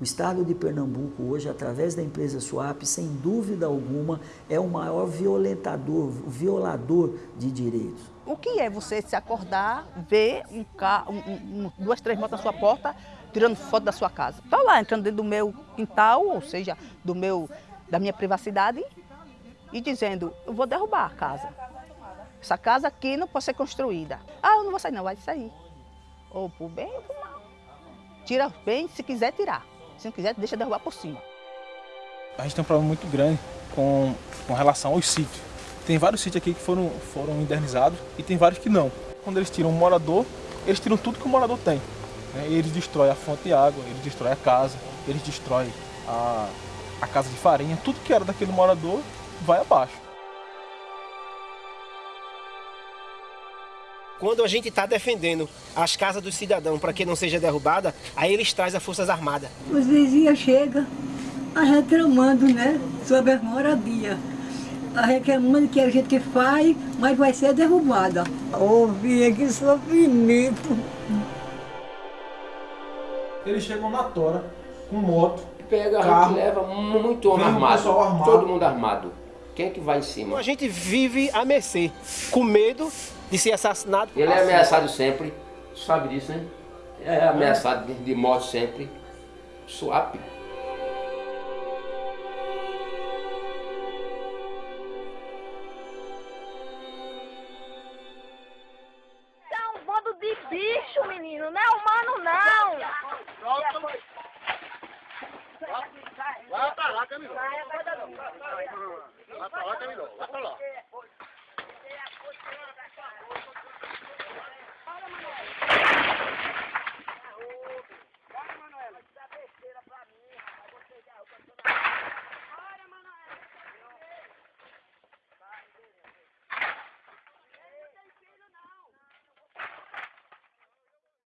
O estado de Pernambuco hoje, através da empresa Swap, sem dúvida alguma, é o maior violentador, violador de direitos. O que é você se acordar, ver um carro, um, um, duas, três motos na sua porta, tirando foto da sua casa? Estou lá entrando dentro do meu quintal, ou seja, do meu, da minha privacidade, e dizendo, eu vou derrubar a casa. Essa casa aqui não pode ser construída. Ah, eu não vou sair não, vai sair. Ou por bem ou por mal. Tira bem se quiser tirar. Se não quiser, deixa derrubar por cima. A gente tem um problema muito grande com, com relação aos sítios. Tem vários sítios aqui que foram, foram indernizados e tem vários que não. Quando eles tiram um morador, eles tiram tudo que o morador tem. Né? Eles destroem a fonte de água, eles destroem a casa, eles destroem a, a casa de farinha, tudo que era daquele morador vai abaixo. Quando a gente está defendendo as casas do cidadão para que não seja derrubada, aí eles trazem as Forças Armadas. Os vizinhos chegam reclamando né, sobre as moradias. Reclamando que a gente faz, mas vai ser derrubada. Ouvia que sofrimento. Eles chegam na tora, com moto, Pega, carro, a gente leva muito homem armado, armado, todo mundo armado. Quem é que vai em cima? A gente vive a mercê, com medo de ser assassinado. Ele é ameaçado sempre, sabe disso, né? É ameaçado de, de morte sempre. Swap. É um bando de bicho, menino. Não é humano, não. Vai pra lá,